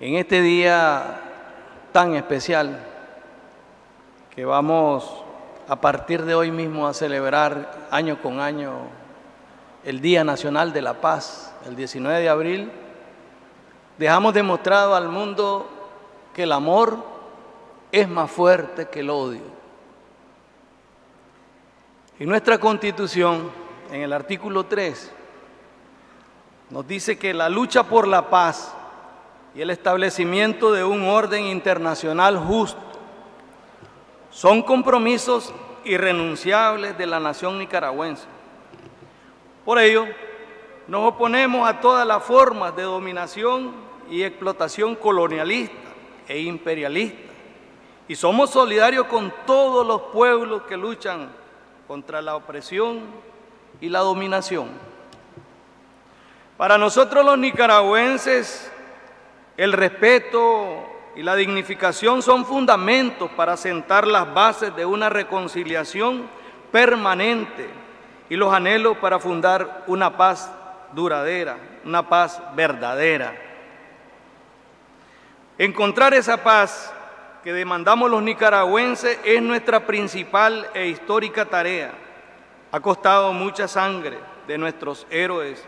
en este día tan especial que vamos a partir de hoy mismo a celebrar año con año el Día Nacional de la Paz, el 19 de abril, dejamos demostrado al mundo que el amor es más fuerte que el odio. En nuestra Constitución, en el artículo 3, nos dice que la lucha por la paz y el establecimiento de un orden internacional justo son compromisos irrenunciables de la nación nicaragüense. Por ello, nos oponemos a todas las formas de dominación y explotación colonialista e imperialista y somos solidarios con todos los pueblos que luchan contra la opresión y la dominación. Para nosotros los nicaragüenses, el respeto y la dignificación son fundamentos para sentar las bases de una reconciliación permanente y los anhelos para fundar una paz duradera, una paz verdadera. Encontrar esa paz que demandamos los nicaragüenses es nuestra principal e histórica tarea. Ha costado mucha sangre de nuestros héroes,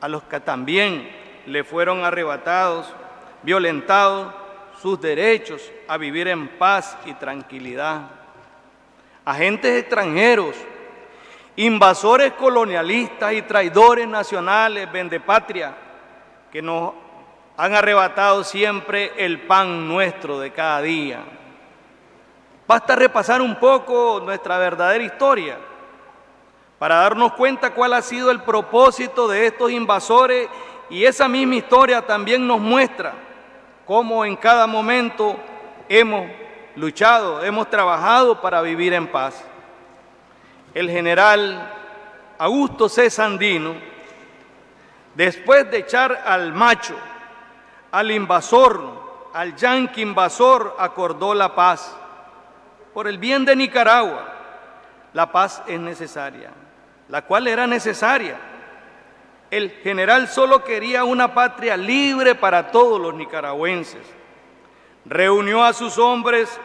a los que también le fueron arrebatados, violentados sus derechos a vivir en paz y tranquilidad. Agentes extranjeros, invasores colonialistas y traidores nacionales, vendepatria, que nos han arrebatado siempre el pan nuestro de cada día. Basta repasar un poco nuestra verdadera historia para darnos cuenta cuál ha sido el propósito de estos invasores y esa misma historia también nos muestra cómo en cada momento hemos luchado, hemos trabajado para vivir en paz. El general Augusto C. Sandino, después de echar al macho, al invasor, al yanqui invasor, acordó la paz. Por el bien de Nicaragua, la paz es necesaria, la cual era necesaria. El general solo quería una patria libre para todos los nicaragüenses. Reunió a sus hombres,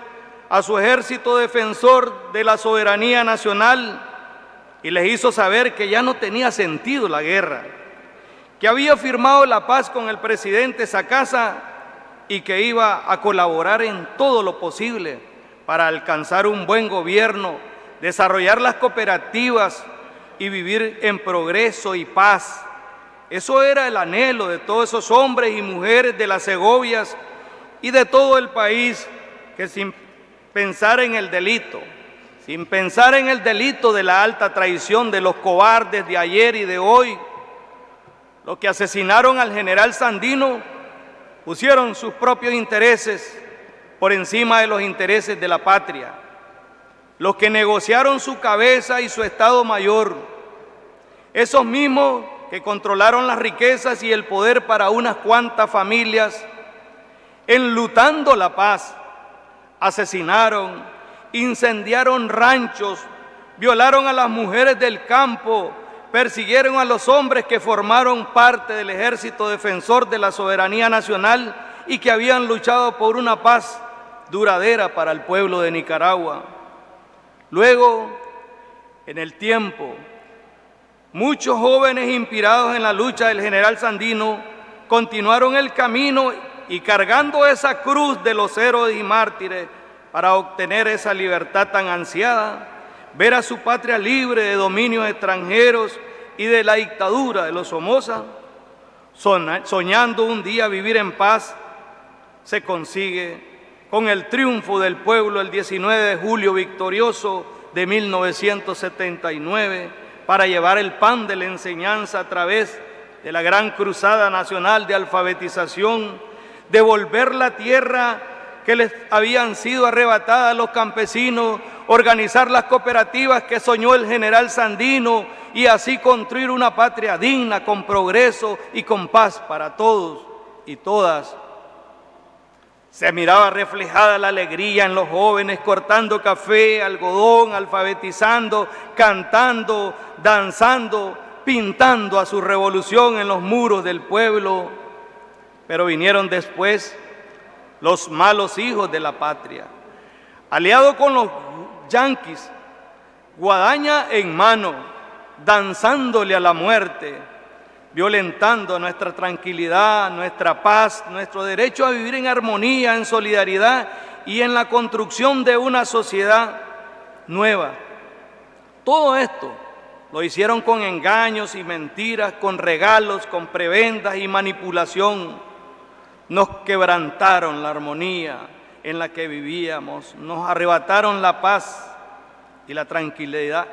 a su ejército defensor de la soberanía nacional y les hizo saber que ya no tenía sentido la guerra, que había firmado la paz con el presidente Sacasa y que iba a colaborar en todo lo posible para alcanzar un buen gobierno, desarrollar las cooperativas y vivir en progreso y paz eso era el anhelo de todos esos hombres y mujeres de las Segovias y de todo el país que sin pensar en el delito, sin pensar en el delito de la alta traición de los cobardes de ayer y de hoy, los que asesinaron al general Sandino pusieron sus propios intereses por encima de los intereses de la patria. Los que negociaron su cabeza y su Estado Mayor, esos mismos que controlaron las riquezas y el poder para unas cuantas familias, enlutando la paz, asesinaron, incendiaron ranchos, violaron a las mujeres del campo, persiguieron a los hombres que formaron parte del ejército defensor de la soberanía nacional y que habían luchado por una paz duradera para el pueblo de Nicaragua. Luego, en el tiempo, Muchos jóvenes inspirados en la lucha del general Sandino continuaron el camino y cargando esa cruz de los héroes y mártires para obtener esa libertad tan ansiada, ver a su patria libre de dominios extranjeros y de la dictadura de los Somoza, soñando un día vivir en paz, se consigue con el triunfo del pueblo el 19 de julio victorioso de 1979 para llevar el pan de la enseñanza a través de la gran cruzada nacional de alfabetización, devolver la tierra que les habían sido arrebatadas a los campesinos, organizar las cooperativas que soñó el general Sandino y así construir una patria digna, con progreso y con paz para todos y todas. Se miraba reflejada la alegría en los jóvenes cortando café, algodón, alfabetizando, cantando, danzando, pintando a su revolución en los muros del pueblo. pero vinieron después los malos hijos de la patria. Aliado con los yanquis, guadaña en mano, danzándole a la muerte, violentando nuestra tranquilidad, nuestra paz, nuestro derecho a vivir en armonía, en solidaridad y en la construcción de una sociedad nueva. Todo esto lo hicieron con engaños y mentiras, con regalos, con prebendas y manipulación. Nos quebrantaron la armonía en la que vivíamos, nos arrebataron la paz y la tranquilidad,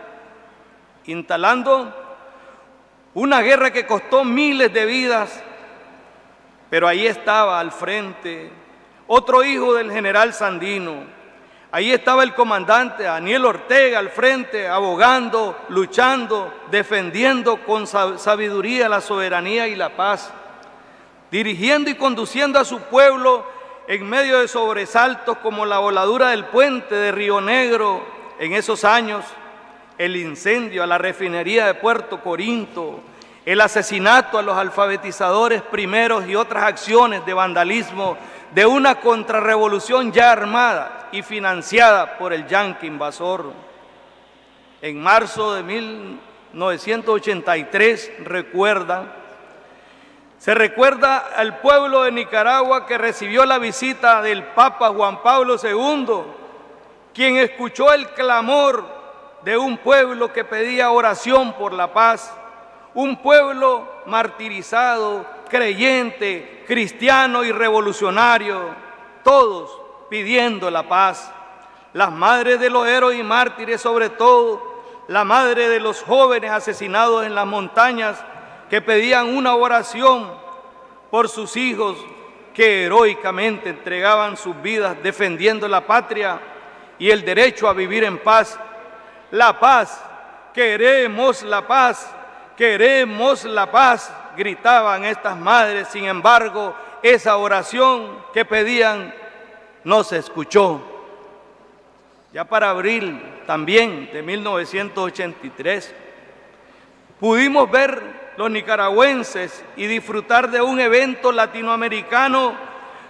instalando una guerra que costó miles de vidas, pero ahí estaba al frente otro hijo del general Sandino, Ahí estaba el comandante Daniel Ortega al frente, abogando, luchando, defendiendo con sabiduría la soberanía y la paz, dirigiendo y conduciendo a su pueblo en medio de sobresaltos como la voladura del puente de Río Negro en esos años, el incendio a la refinería de Puerto Corinto, el asesinato a los alfabetizadores primeros y otras acciones de vandalismo de una contrarrevolución ya armada y financiada por el yanqui invasor. En marzo de 1983, recuerda, se recuerda al pueblo de Nicaragua que recibió la visita del Papa Juan Pablo II, quien escuchó el clamor de un pueblo que pedía oración por la paz, un pueblo martirizado, creyente, cristiano y revolucionario, todos pidiendo la paz. Las madres de los héroes y mártires, sobre todo, la madre de los jóvenes asesinados en las montañas, que pedían una oración por sus hijos que heroicamente entregaban sus vidas defendiendo la patria y el derecho a vivir en paz. La paz, queremos la paz, queremos la paz, gritaban estas madres, sin embargo, esa oración que pedían no se escuchó. Ya para abril también de 1983, pudimos ver los nicaragüenses y disfrutar de un evento latinoamericano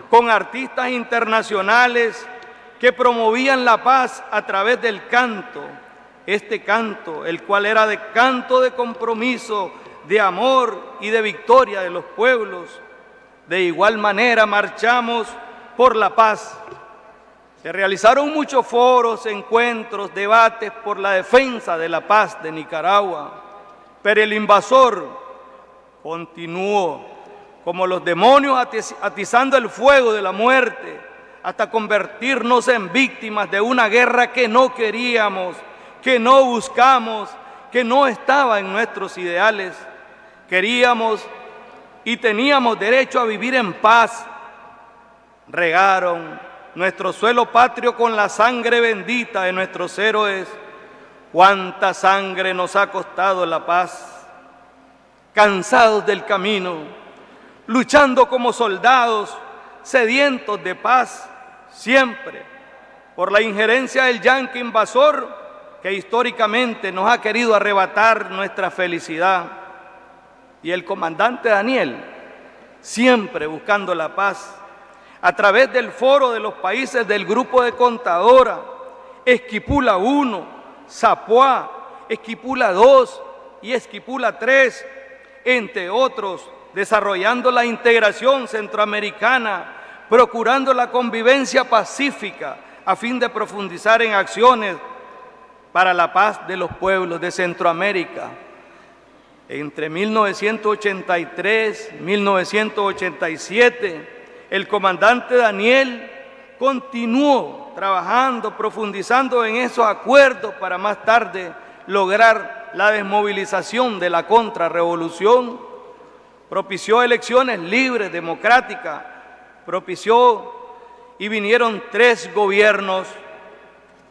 con artistas internacionales que promovían la paz a través del canto, este canto, el cual era de canto de compromiso de amor y de victoria de los pueblos. De igual manera marchamos por la paz. Se realizaron muchos foros, encuentros, debates por la defensa de la paz de Nicaragua, pero el invasor continuó como los demonios atizando el fuego de la muerte hasta convertirnos en víctimas de una guerra que no queríamos, que no buscamos, que no estaba en nuestros ideales. Queríamos y teníamos derecho a vivir en paz, regaron nuestro suelo patrio con la sangre bendita de nuestros héroes. Cuánta sangre nos ha costado la paz, cansados del camino, luchando como soldados, sedientos de paz, siempre. Por la injerencia del yanqui invasor que históricamente nos ha querido arrebatar nuestra felicidad. Y el comandante Daniel, siempre buscando la paz, a través del foro de los países del grupo de contadora, Esquipula 1, Zapuá, Esquipula 2 y Esquipula 3, entre otros, desarrollando la integración centroamericana, procurando la convivencia pacífica a fin de profundizar en acciones para la paz de los pueblos de Centroamérica. Entre 1983 y 1987, el comandante Daniel continuó trabajando, profundizando en esos acuerdos para más tarde lograr la desmovilización de la contrarrevolución, propició elecciones libres, democráticas, propició y vinieron tres gobiernos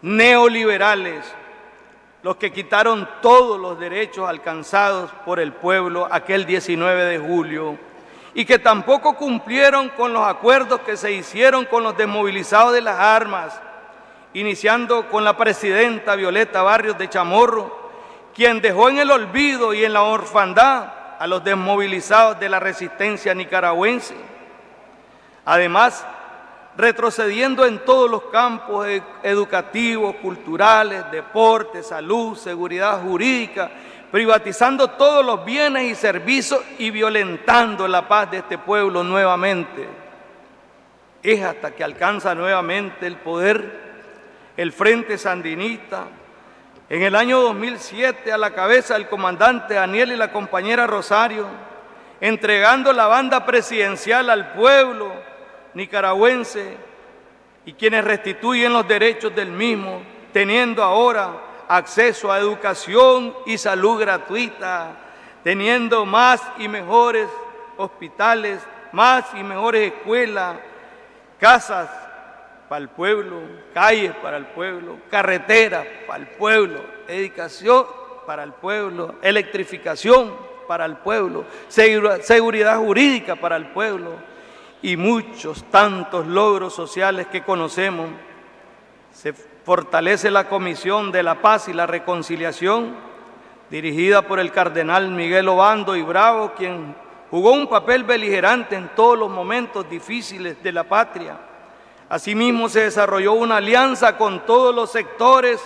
neoliberales los que quitaron todos los derechos alcanzados por el pueblo aquel 19 de julio y que tampoco cumplieron con los acuerdos que se hicieron con los desmovilizados de las armas, iniciando con la presidenta Violeta Barrios de Chamorro, quien dejó en el olvido y en la orfandad a los desmovilizados de la resistencia nicaragüense. Además, retrocediendo en todos los campos educativos, culturales, deportes, salud, seguridad jurídica, privatizando todos los bienes y servicios y violentando la paz de este pueblo nuevamente. Es hasta que alcanza nuevamente el poder el Frente Sandinista, en el año 2007 a la cabeza del comandante Daniel y la compañera Rosario, entregando la banda presidencial al pueblo, nicaragüense y quienes restituyen los derechos del mismo, teniendo ahora acceso a educación y salud gratuita, teniendo más y mejores hospitales, más y mejores escuelas, casas para el pueblo, calles para el pueblo, carreteras para el pueblo, educación para el pueblo, electrificación para el pueblo, seguridad jurídica para el pueblo, y muchos tantos logros sociales que conocemos. Se fortalece la Comisión de la Paz y la Reconciliación, dirigida por el cardenal Miguel Obando y Bravo, quien jugó un papel beligerante en todos los momentos difíciles de la patria. Asimismo se desarrolló una alianza con todos los sectores,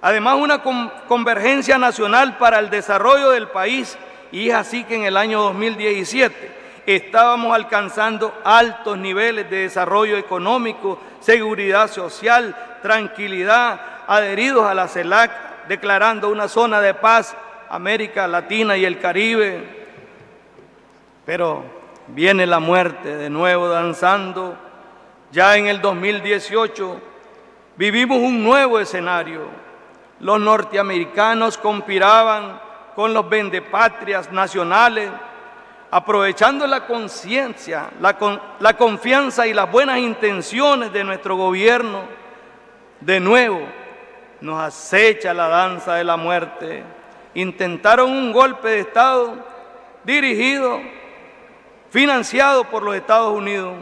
además una convergencia nacional para el desarrollo del país y es así que en el año 2017 estábamos alcanzando altos niveles de desarrollo económico, seguridad social, tranquilidad, adheridos a la CELAC, declarando una zona de paz América Latina y el Caribe. Pero viene la muerte de nuevo danzando. Ya en el 2018 vivimos un nuevo escenario. Los norteamericanos conspiraban con los vendepatrias nacionales aprovechando la conciencia, la, confianza y las buenas intenciones de nuestro gobierno, de nuevo nos acecha la danza de la muerte. Intentaron un golpe de Estado dirigido, financiado por los Estados Unidos,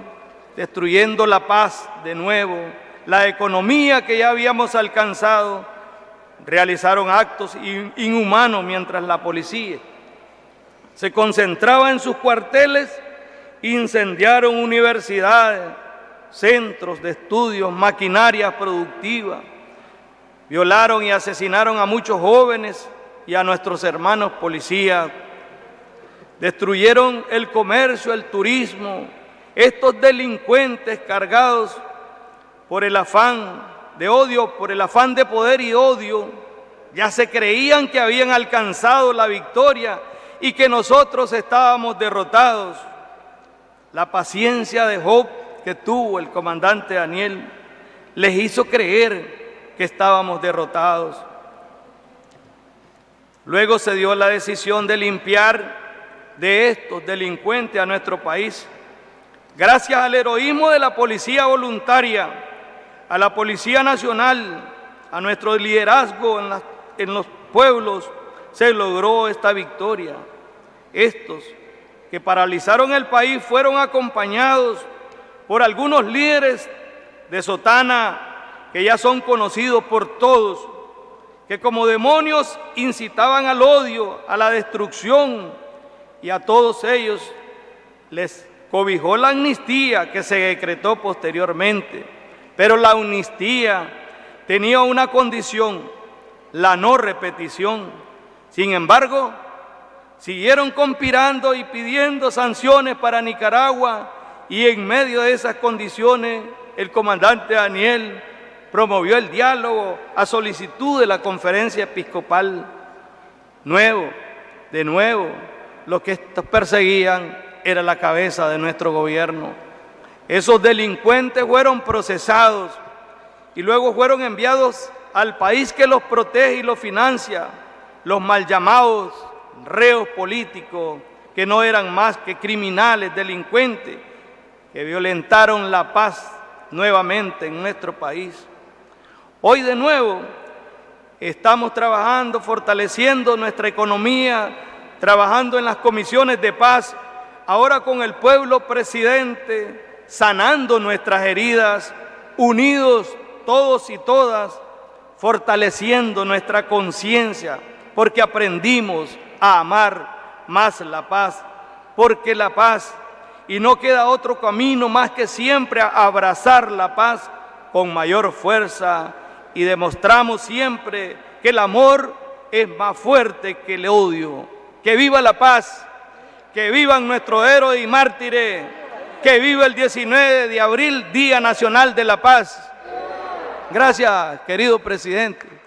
destruyendo la paz de nuevo, la economía que ya habíamos alcanzado. Realizaron actos inhumanos mientras la policía se concentraba en sus cuarteles, incendiaron universidades, centros de estudios, maquinarias productivas, violaron y asesinaron a muchos jóvenes y a nuestros hermanos policías, destruyeron el comercio, el turismo, estos delincuentes cargados por el afán de odio, por el afán de poder y odio, ya se creían que habían alcanzado la victoria y que nosotros estábamos derrotados. La paciencia de Job que tuvo el comandante Daniel les hizo creer que estábamos derrotados. Luego se dio la decisión de limpiar de estos delincuentes a nuestro país. Gracias al heroísmo de la policía voluntaria, a la Policía Nacional, a nuestro liderazgo en, en los pueblos, se logró esta victoria. Estos que paralizaron el país fueron acompañados por algunos líderes de Sotana que ya son conocidos por todos, que como demonios incitaban al odio, a la destrucción, y a todos ellos les cobijó la amnistía que se decretó posteriormente. Pero la amnistía tenía una condición, la no repetición. Sin embargo, siguieron conspirando y pidiendo sanciones para Nicaragua y en medio de esas condiciones el comandante Daniel promovió el diálogo a solicitud de la conferencia episcopal. Nuevo, de nuevo, lo que estos perseguían era la cabeza de nuestro gobierno. Esos delincuentes fueron procesados y luego fueron enviados al país que los protege y los financia, los mal llamados reos políticos que no eran más que criminales, delincuentes, que violentaron la paz nuevamente en nuestro país. Hoy de nuevo estamos trabajando, fortaleciendo nuestra economía, trabajando en las comisiones de paz, ahora con el pueblo presidente, sanando nuestras heridas, unidos todos y todas, fortaleciendo nuestra conciencia, porque aprendimos a amar más la paz, porque la paz y no queda otro camino más que siempre abrazar la paz con mayor fuerza y demostramos siempre que el amor es más fuerte que el odio. Que viva la paz, que vivan nuestros héroes y mártires, que viva el 19 de abril, Día Nacional de la Paz. Gracias, querido presidente.